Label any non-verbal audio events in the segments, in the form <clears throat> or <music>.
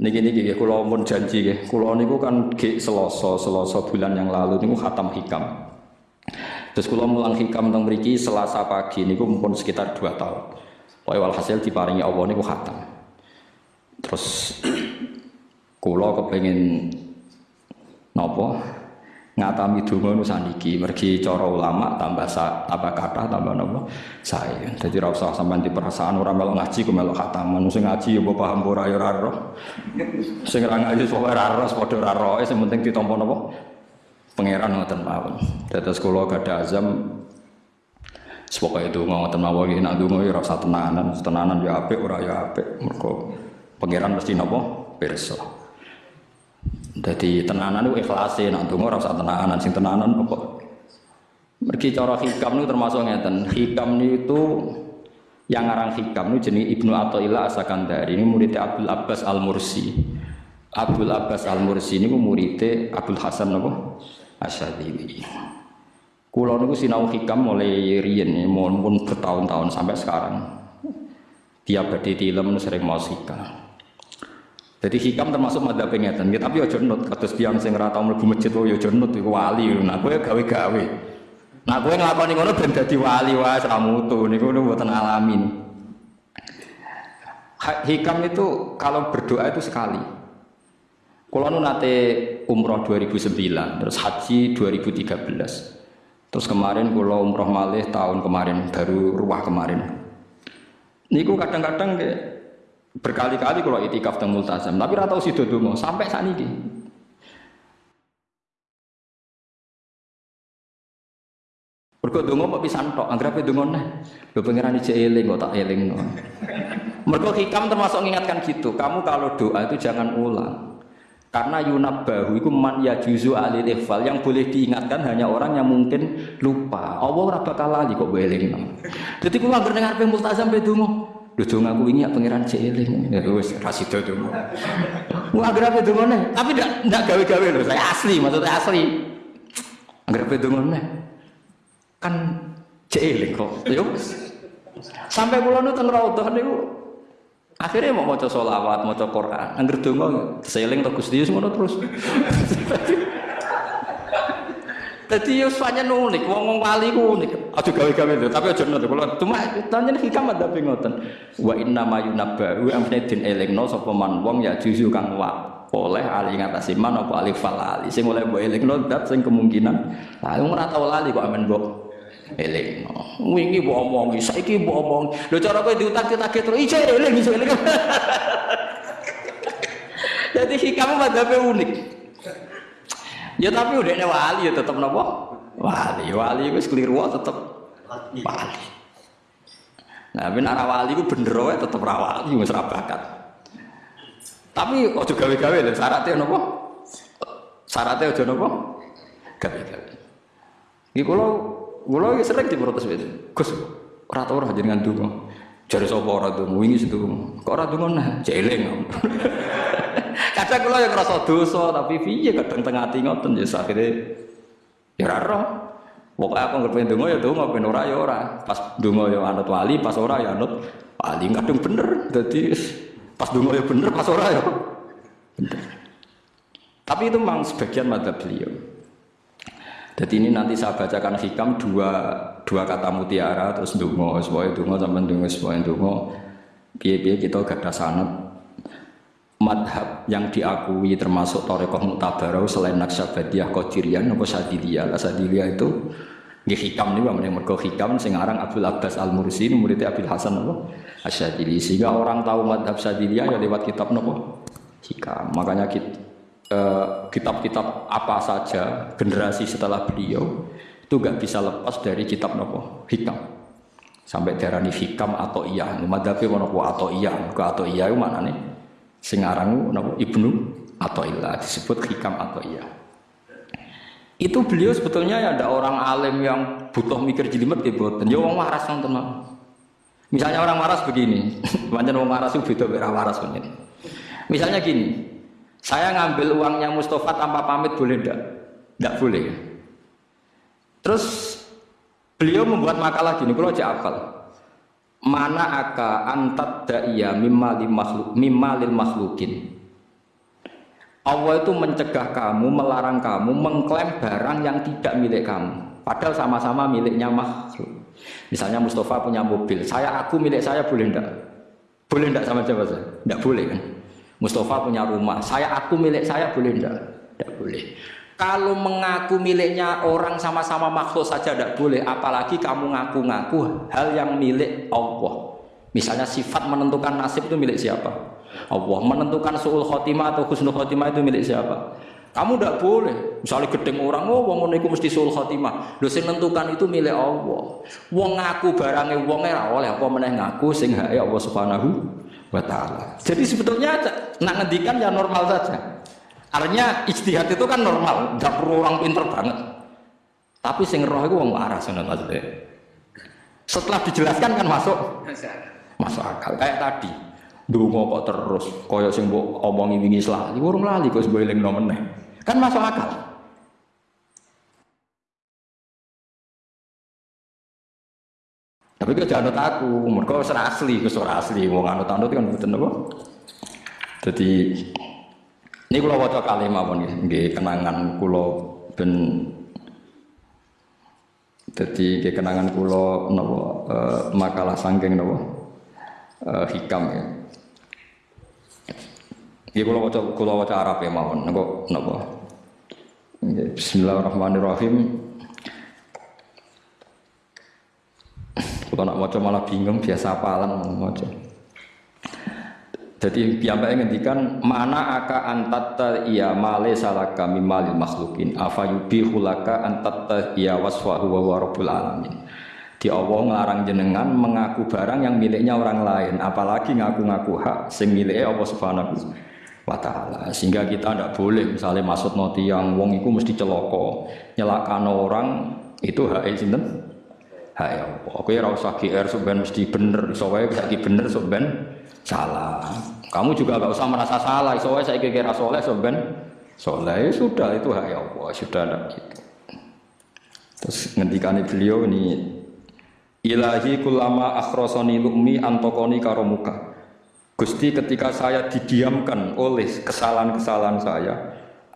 Niki niki nggih kula pun janji nggih. Kula niku kan ge Selasa, Selasa bulan yang lalu niku khatam hikam. Terus kula mulang hikam teng mriki Selasa pagi niku pun sekitar 2 tahun. Pokoke walhasil diparingi Allah niku khatam. Terus <clears throat> kula kepengin napa ngatami donga nu saniki mergi cara ulama tambah sa, tambah kata tambah napa saya jadi ora usah sampean di perasaan ora melok ngaji ku melok khataman sing ngaji ya paham ora ya ora roh sing ora ngaji sok ora roh padha ora roh sing penting ditampa napa pangeran ngoten mawon. Dados kula gadah azam. Sepokai itu ngoten mawon iki nak donga ya ora usah tenanan. Tenanan ya apik ora ya apik. Mergo pangeran mesti napa pirsa jadi tenanan itu ikhlasin, nanti nggak rasa tenanan, sing tenanan apa? Mergi cara hikam itu termasuk ngeten. Hikam itu yang ngarang hikam itu jenis Ibnu Athaillah Asakandari ini muridnya Abdul Abbas Al Mursi. Abdul Abbas Al Mursi ini muridnya Abdul Hasan apa? Asyadili. Kulo niku sinau hikam mulai riyen mohon bertahun-tahun sampai sekarang. Tiap badhe film sering mau hikam. Jadi hikam termasuk mada pengetan, ya, tapi ojo nut. Kados tiang sing ora tau mlebu masjid oh ya ojo nut iku wali. Nah kowe gawe-gawe. Nah kowe nglakoni ngono ben dadi wali wae ora mutu niku mboten alamin. Hikam itu kalau berdoa itu sekali. Kalau nu nate umroh 2009, terus haji 2013. Terus kemarin kalau umroh malih tahun kemarin, baru ruah kemarin. Niku kadang-kadang kayak berkali-kali kalau itikaf dan multazam tapi rata si dodo sampai saat ini Mergo donga kok pisan tok, anggere donga neh. Lho pangeran iki eling kok tak elingno. Mergo hikam termasuk mengingatkan gitu. Kamu kalau doa itu jangan ulang. Karena yunab bahu itu man ya juzu alil ikhfal yang boleh diingatkan hanya orang yang mungkin lupa. Allah ora bakal lali kok elingno. Dadi kula anggere dengar pe multazam Lho dong aku wingi ya pangeran Ciling. Ya wis ra sida dong. Wah agar apa dongone? Tapi ndak ndak gawe-gawe lho, saya asli, maksudnya asli. Agar apa dongone? Kan Ciling kok. Ya wis. Sampai kula nu teng raudhah niku akhirnya mau maca sholawat, maca Quran. Angger donga seling to Gusti ngono terus. <laughs> Jadi yo pancen unik, wong wong wali ku unik. Aja gawe-gawe lho, tapi aja ngono. Kula cuma tanya hikam ada ngoten. Wa inna ma yunabba wa amne din elingno sapa man wong ya juzu kang wa oleh ali ngatasi man apa alif fal ali sing oleh mbok elingno dat sing kemungkinan. Lah wong ora tau lali kok amen mbok elingno. Wingi mbok omongi, saiki mbok omongi. Lho cara kowe diutak-utak terus ijo eling iso eling. <laughs> Jadi hikam madhabe unik. Ya tapi udah nih wali ya tetap nopo wali wali itu keliru tetap wali. Nah, ben arah wali itu bener wae tetap rawali wis bakat. Tapi ojo gawe-gawe lho syaratnya nopo? Syaratnya ojo nopo? Gawe-gawe. Iki kula kula iki sering diprotes itu. Gus, ora tau ora jenengan donga. Jare sapa ora donga wingi setu. Kok ora donga nah, jeling. Kadang kula yang ngerasa dosa tapi piye kadang tengah ati ngoten ya akhire ya ora roh. Pokoke aku ngerti ndonga ya ndonga ben ora ya ora. Pas ndonga ya anut wali, pas ora ya anut wali kadang bener. Dadi pas ndonga ya bener, pas ora ya bener. Tapi itu memang sebagian mata beliau. Jadi ini nanti saya bacakan hikam dua dua kata mutiara terus dungo, semuanya dungo sama dungo, semuanya dungo. Biaya-biaya kita gak ada sanat madhab yang diakui termasuk Torekoh Mutabarau selain Naksabadiyah Qadiriyah nopo Sadiliyah lah Sadiliyah itu di hikam nih bang mergo hikam sing aran Abdul Abbas Al Mursi muridnya Abdul Hasan nopo Asyadili. Sehingga orang tahu madhab Sadiliyah ya lewat kitab nopo hikam. Makanya eh, kitab-kitab apa saja generasi setelah beliau itu gak bisa lepas dari kitab nopo hikam. Sampai darani hikam atau iya madhabnya nopo atau iya ke atau iya itu mana nih sing aran Ibnu atau ilah disebut hikam atau iya itu beliau sebetulnya ya ada orang alim yang butuh mikir jelimet ya buatan ya orang waras tenang misalnya orang waras begini <laughs> banyak orang waras itu beda beda waras begini misalnya gini saya ngambil uangnya Mustafa tanpa pamit boleh enggak? enggak boleh. Terus beliau membuat makalah gini kalau aja akal mana aka antat da'iyya mimma lil makhluk makhlukin Allah itu mencegah kamu, melarang kamu mengklaim barang yang tidak milik kamu. Padahal sama-sama miliknya makhluk. Misalnya Mustafa punya mobil, saya aku milik saya boleh enggak? Boleh enggak sama siapa saya? Enggak boleh kan? Mustafa punya rumah, saya aku milik saya boleh enggak? Enggak boleh. Kalau mengaku miliknya orang sama-sama makhluk saja tidak boleh, apalagi kamu ngaku-ngaku hal yang milik Allah. Misalnya sifat menentukan nasib itu milik siapa? Allah. Menentukan suul khotimah atau husnul khotimah itu milik siapa? Kamu tidak boleh. Misalnya gedeng orang, oh wong itu mesti suul khotimah. Lho sing menentukan itu milik Allah. Wong ngaku barangnya wong ora oleh apa meneh ngaku sing hak Allah Subhanahu wa taala. Jadi sebetulnya nak ngendikan ya normal saja. Artinya ijtihad itu kan normal, tidak perlu orang pinter banget. Tapi sing roh itu wong waras maksudnya. Setelah dijelaskan kan masuk masuk akal kayak tadi. Dungo kok terus koyo sing mbok omongi wingi lali, urung lali kok sebab eling meneh. Kan masuk akal. Tapi kok jangan aku, mereka serah asli, serah asli, wong anut anut kan betul apa? Jadi ini kalau wajah kalimah pun nggih kenangan kulo ben jadi kenangan kulo nopo uh, makalah sangking nopo uh, hikam ya. Iki kula waca kula waca Arab ya mawon. Nengko napa? Bismillahirrahmanirrahim. Kalau nak waca malah bingung biasa apalan waca. Jadi piyambake ngendikan mana aka antatta iya male salaka mimalil makhlukin afa yubihulaka antatta iya wasfahu wa rabbul alamin. Di Allah ngelarang jenengan mengaku barang yang miliknya orang lain, apalagi ngaku-ngaku hak sing Allah Subhanahu wa taala. Sehingga kita tidak boleh misalnya maksud noti yang wong itu mesti celoko, nyelakan orang itu hak sinten? Hak ya Allah. Oke ora usah GR mesti bener, iso saiki bener sampean salah. Kamu juga gak usah merasa salah, wae saiki kira soleh sampean soleh. Ya sudah itu hak ya Allah, sudah ada gitu. Terus ngendikane beliau ini Ilahi kulama akhrosoni lukmi antokoni karomuka Gusti ketika saya didiamkan oleh kesalahan-kesalahan saya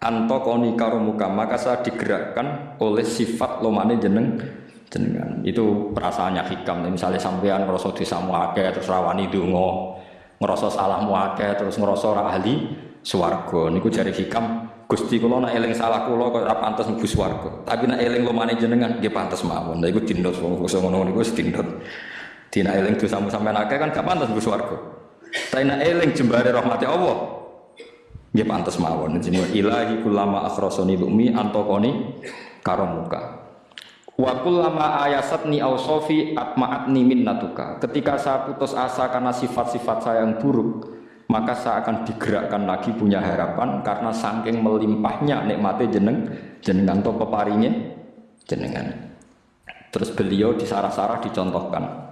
antokoni karomuka maka saya digerakkan oleh sifat lomane jeneng jenengan. Itu perasaannya hikam. Misalnya sampean ngerasa desa muake terus rawani dungo ngerasa salah muake terus ngerasa ahli swarga. Niku jari hikam. Gusti kula nak eling salah kula kok ora pantes mlebu tapi nak eling lomane jenengan nggih pantes mawon. Lha iku dindot wong ngono niku dindot. Dina eling dosa sampean akeh kan gak pantes mlebu swarga. Tapi nak eling jembare rahmati Allah. Nggih pantes mawon. Jenenge ilahi kulama akhrasani lumi antokoni karomuka. Wa kullama ayasatni ausofi atma'atni minnatuka. Ketika saya putus asa karena sifat-sifat saya yang buruk, maka saya akan digerakkan lagi punya harapan karena saking melimpahnya nikmatnya jeneng jenengan to peparingnya jenengan. Terus beliau di sarah-sarah dicontohkan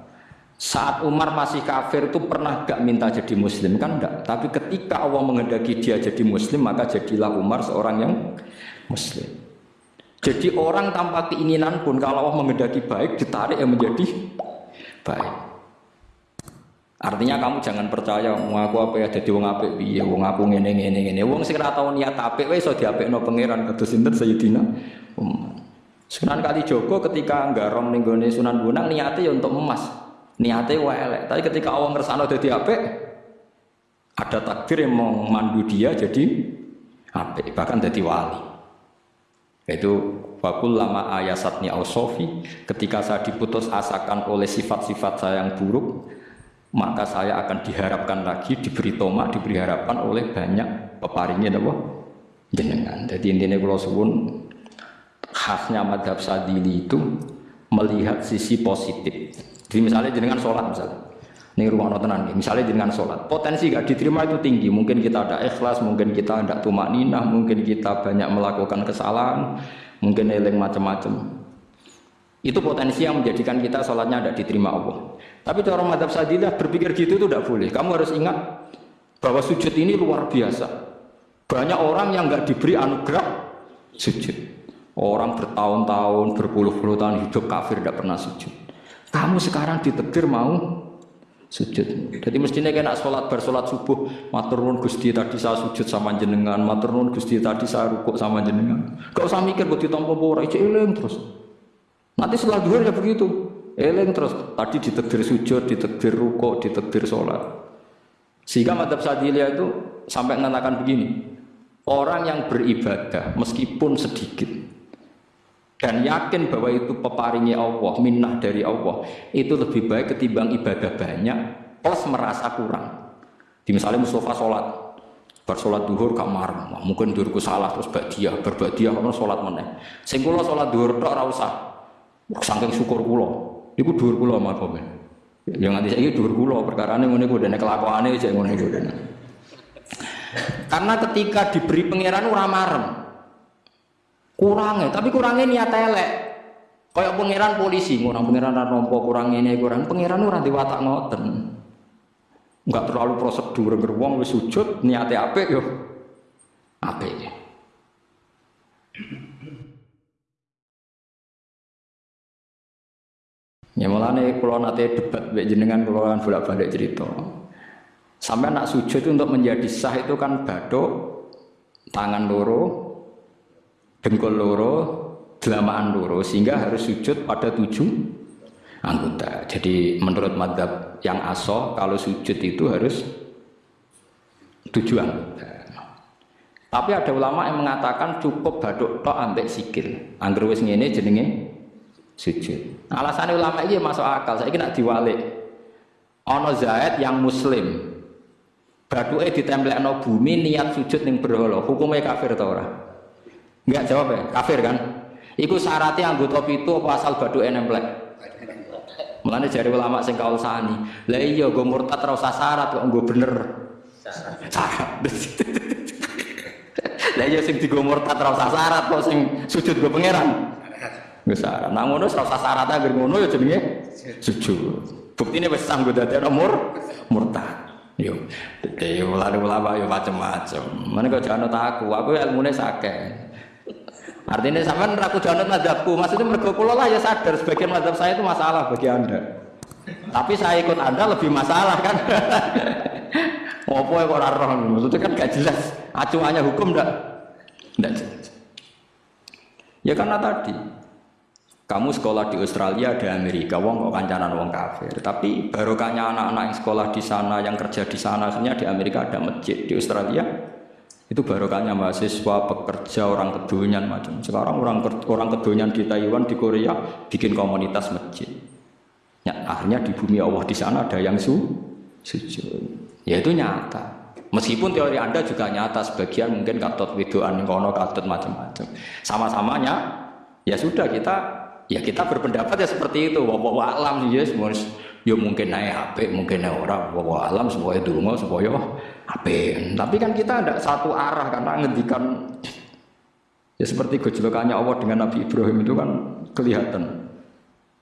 saat Umar masih kafir itu pernah gak minta jadi muslim kan enggak tapi ketika Allah menghendaki dia jadi muslim maka jadilah Umar seorang yang muslim jadi orang tanpa keinginan pun kalau Allah menghendaki baik ditarik yang menjadi baik. Artinya kamu jangan percaya mau aku apa ya jadi wong apik piye? Wong aku ngene ngene ngene. Wong sing ora tau niat apik wae iso diapikno pangeran kados sinten Sayyidina Umar. Sunan Kali Joko ketika nggarong ning gone Sunan Bonang niatnya ya untuk emas. Niatnya wae elek. Tapi ketika Allah ngersano dadi apik ada takdir yang memandu dia jadi apik bahkan jadi wali itu wakul lama ayasatni sofi ketika saya diputus asakan oleh sifat-sifat saya yang buruk maka saya akan diharapkan lagi diberi toma diberi harapan oleh banyak peparingnya apa jenengan. Jadi intinya kalau suwun khasnya madhab sadili itu melihat sisi positif. Jadi misalnya jenengan sholat misalnya, ini rumah tenan misalnya jenengan sholat, potensi gak diterima itu tinggi. Mungkin kita ada ikhlas, mungkin kita ada tumak ninah, mungkin kita banyak melakukan kesalahan, mungkin eling macam-macam. Itu potensi yang menjadikan kita sholatnya tidak diterima Allah. Tapi cara madhab sadilah berpikir gitu itu tidak boleh. Kamu harus ingat bahwa sujud ini luar biasa. Banyak orang yang nggak diberi anugerah sujud. Orang bertahun-tahun, berpuluh-puluh tahun hidup kafir tidak pernah sujud. Kamu sekarang ditegir mau sujud. Jadi mestinya kena sholat bersolat subuh, matur nuwun Gusti tadi saya sujud sama jenengan, matur nuwun Gusti tadi saya rukuk sama jenengan. Gak usah mikir ditampa apa ora, eling terus. Nanti setelah duhur ya begitu. Eling terus tadi ditekdir sujud, ditekdir rukuk, ditekdir sholat. Sehingga madhab Sadiliyah itu sampai mengatakan begini, orang yang beribadah meskipun sedikit dan yakin bahwa itu peparingnya Allah, minnah dari Allah, itu lebih baik ketimbang ibadah banyak plus merasa kurang. Di misalnya Mustafa sholat, bersolat duhur kamar, mungkin duhurku salah terus badiah, berbadiah karena sholat meneh. Sing kula sholat duhur tok ora usah. Saking syukur kula. Iku duhur kula makomen. Ya nganti saiki duhur kula perkarane ngene ku dene kelakuane cek ngene iku. <laughs> Karena ketika diberi pangeran ora marem, kurangnya tapi kurangnya niat elek. Kayak pangeran polisi orang pangeran nompo kurang ini kurang? Pangeran ora diwatak ngoten. Nggak terlalu prosedur gerbong wis sujud niatnya apa yo. Apa ya Ya nih kalau nanti debat jenengan kalau kan bolak balik cerita. Sampai nak sujud untuk menjadi sah itu kan badok, tangan loro, dengkul loro, delamaan loro sehingga harus sujud pada tujuh anggota. Jadi menurut madhab yang aso kalau sujud itu harus tujuh anggota. Tapi ada ulama yang mengatakan cukup baduk tok ambek sikil. Angger wis ngene jenenge sujud. Alasan ulama ini masuk akal. Saya nak diwalik. Ono Zaid yang muslim. Baduke ditemplekno bumi niat sujud ning berhala. Hukumnya kafir ta ora? Enggak jawab ya, kafir kan? Iku syaratnya anggota pitu apa asal badu enemplek? Mulane jari ulama sing kausani. Lah iya gue murtad usah syarat kok gue bener. Syarat. <laughs> Lah iya sing digo murtad usah syarat kok sing sujud gue pangeran. Wis syarat. Nah ngono ora usah syarat anggere ngono ya jenenge sujud. Buktine wis sanggo dadi mur murtad. Yo, yo ulama yo macam-macam. Mana kau jangan aku, aku ilmunya sakit. Artinya sampean ragu janut madhabku, maksudnya mergo lah ya sadar sebagian madhab saya itu masalah bagi Anda. Tapi saya ikut Anda lebih masalah kan. <laughs> Apa ya kok ora roh? Maksudnya kan gak jelas acuannya hukum ndak? Ndak jelas. Ya karena tadi kamu sekolah di Australia di Amerika, wong kok kancanan wong kafir. Tapi barokahnya anak-anak yang sekolah di sana, yang kerja di sana, akhirnya di Amerika ada masjid, di Australia itu barokahnya mahasiswa, pekerja, orang kedunian macam. Sekarang orang orang kedunian di Taiwan, di Korea bikin komunitas masjid. Ya, akhirnya di bumi Allah di sana ada yang su sujud. Ya itu nyata. Meskipun teori Anda juga nyata sebagian mungkin katut widoan kono katut macam-macam. Sama-samanya ya sudah kita ya kita berpendapat ya seperti itu. Wa alam semua ya mungkin naik HP, mungkin naik orang. Wa alam semuanya dungo supaya ape. Tapi kan kita ada satu arah karena ngendikan ya seperti gejolokannya Allah dengan Nabi Ibrahim itu kan kelihatan.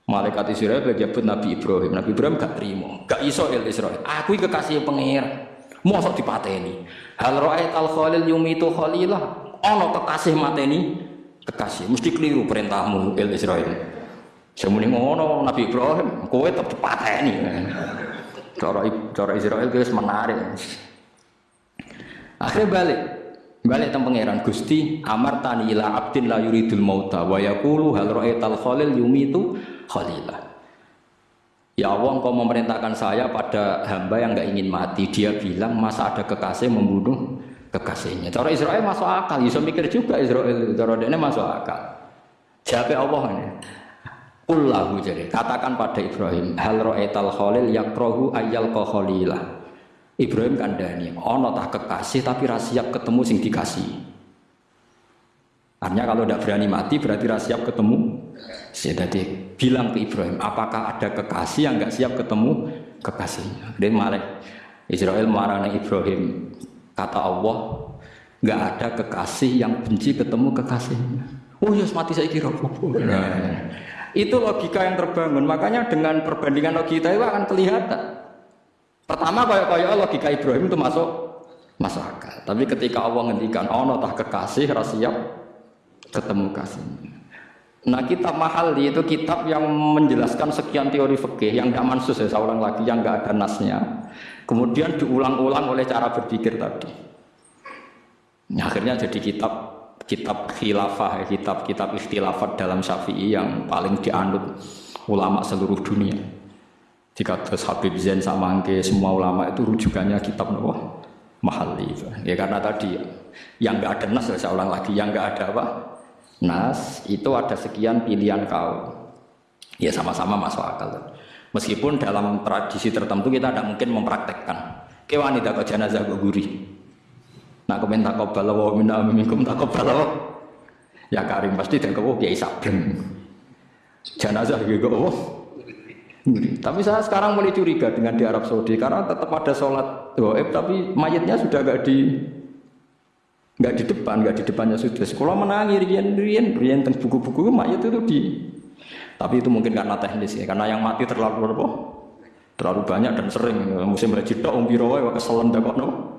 Malaikat Israel menyebut Nabi Ibrahim. Nabi Ibrahim gak terima, gak iso Israel. Aku kekasih pengir. Mosok dipateni. Hal ra'ait al khalil yumitu khalilah. Ono kekasih mateni kekasih. Mesti keliru perintahmu El Israel. Semuni ngono Nabi Ibrahim, kowe tetep dipateni. Cara cara Israel itu menarik. Akhirnya balik. Balik tentang pangeran Gusti amar tani ila abdin la yuridul mauta wa yaqulu hal ra'aital khalil yumitu khalilah. Ya Allah engkau memerintahkan saya pada hamba yang nggak ingin mati. Dia bilang masa ada kekasih membunuh kekasihnya. Cara Israel masuk akal. Bisa mikir juga Israel. Cara ini masuk akal. Jawab Allah ini. Kullahu jadi katakan pada Ibrahim hal ra'aital khalil yakrohu ayyal khalilah Ibrahim kandani, ono tak kekasih tapi rasiap ketemu sing dikasih. Artinya kalau tidak berani mati berarti rasiap ketemu. Jadi bilang ke Ibrahim, apakah ada kekasih yang nggak siap ketemu kekasihnya? Dia malah Israel marah Ibrahim. Kata Allah, nggak ada kekasih yang benci ketemu kekasihnya. Oh ya mati saya kira. Nah, itu logika yang terbangun. Makanya dengan perbandingan logika itu akan kelihatan. Pertama kayak kayak logika Ibrahim itu masuk masuk akal. Tapi ketika Allah ngendikan ono tah kekasih rasiap ketemu kasih. Nah kitab mahal itu kitab yang menjelaskan sekian teori fikih yang tidak mansus ya saya lagi yang nggak ada nasnya. Kemudian diulang-ulang oleh cara berpikir tadi. Nah, akhirnya jadi kitab kitab khilafah, kitab kitab ikhtilafat dalam syafi'i yang paling dianut ulama seluruh dunia. Jika terus Habib Zain sama Angke, semua ulama itu rujukannya kitab Nawawi mahal itu. Ya karena tadi yang nggak ada nas saya ulang lagi, yang nggak ada apa nas itu ada sekian pilihan kau. Ya sama-sama masuk akal. Meskipun dalam tradisi tertentu kita tidak mungkin mempraktekkan. Ke wanita kau jenazah gue gurih. Nak komen tak kau wa minna minkum tak Ya Karim pasti dan kau kiai sabreng. Jenazah gue oh. Tapi saya sekarang mulai curiga dengan di Arab Saudi karena tetap ada sholat goib tapi mayatnya sudah gak di nggak di depan, nggak di depannya sudah. Sekolah menangi rian rian rian buku-buku mayat itu di. Tapi itu mungkin karena teknis ya, karena yang mati terlalu apa? Terlalu banyak dan sering. Musim haji tok om biro wae keselan no.